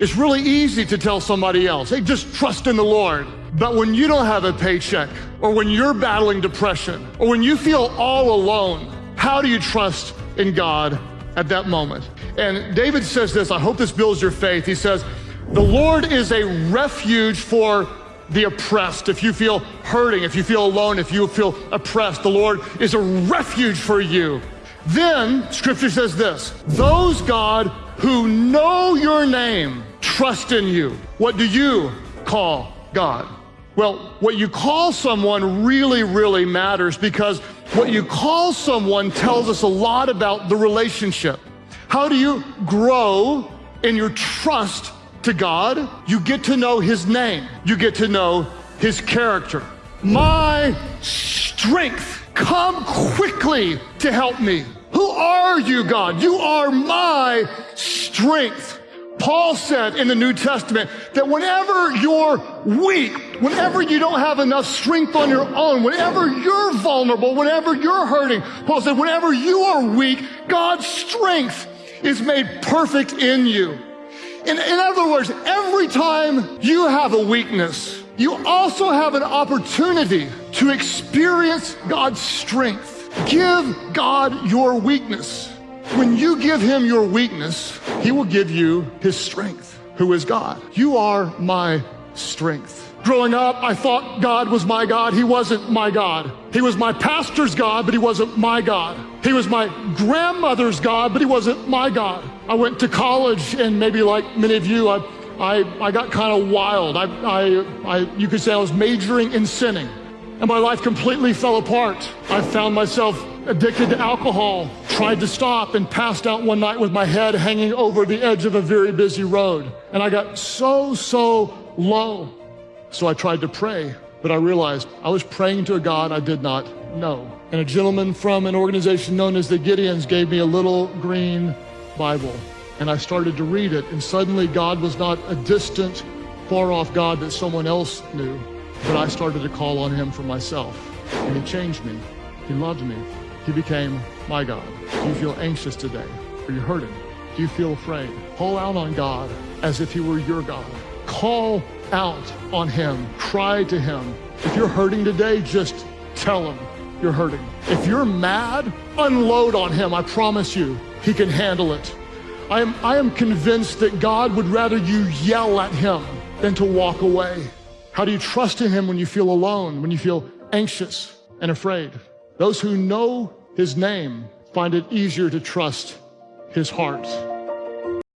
It's really easy to tell somebody else, hey, just trust in the Lord. But when you don't have a paycheck, or when you're battling depression, or when you feel all alone, how do you trust in God at that moment? And David says this, I hope this builds your faith. He says, The Lord is a refuge for the oppressed. If you feel hurting, if you feel alone, if you feel oppressed, the Lord is a refuge for you. Then, scripture says this those, God, who know your name trust in you. What do you call God? Well, what you call someone really, really matters because what you call someone tells us a lot about the relationship. How do you grow in your trust to God? You get to know His name, you get to know His character. My strength, come quickly to help me. Who are you, God? You are my strength. Paul said in the New Testament that whenever you're weak, whenever you don't have enough strength on your own, whenever you're vulnerable, whenever you're hurting, Paul said, whenever you are weak, God's strength is made perfect in you. In, in other words, every time you have a weakness, you also have an opportunity to experience God's strength. Give God your weakness. When you give him your weakness, he will give you his strength, who is God. You are my strength. Growing up, I thought God was my God. He wasn't my God. He was my pastor's God, but he wasn't my God. He was my grandmother's God, but he wasn't my God. I went to college, and maybe like many of you, I, I, I got kind of wild. I, I, I, you could say I was majoring in sinning, and my life completely fell apart. I found myself addicted to alcohol, tried to stop and passed out one night with my head hanging over the edge of a very busy road. And I got so, so low. So I tried to pray, but I realized I was praying to a God I did not know. And a gentleman from an organization known as the Gideons gave me a little green Bible. And I started to read it, and suddenly God was not a distant, far off God that someone else knew, but I started to call on Him for myself. And He changed me. He loved me. He became my God. Do you feel anxious today? Are you hurting? Do you feel afraid? Call out on God as if He were your God. Call out on Him. Cry to Him. If you're hurting today, just tell Him you're hurting. If you're mad, unload on Him. I promise you, He can handle it. I am, I am convinced that God would rather you yell at Him than to walk away. How do you trust in Him when you feel alone, when you feel anxious and afraid? Those who know his name find it easier to trust his heart.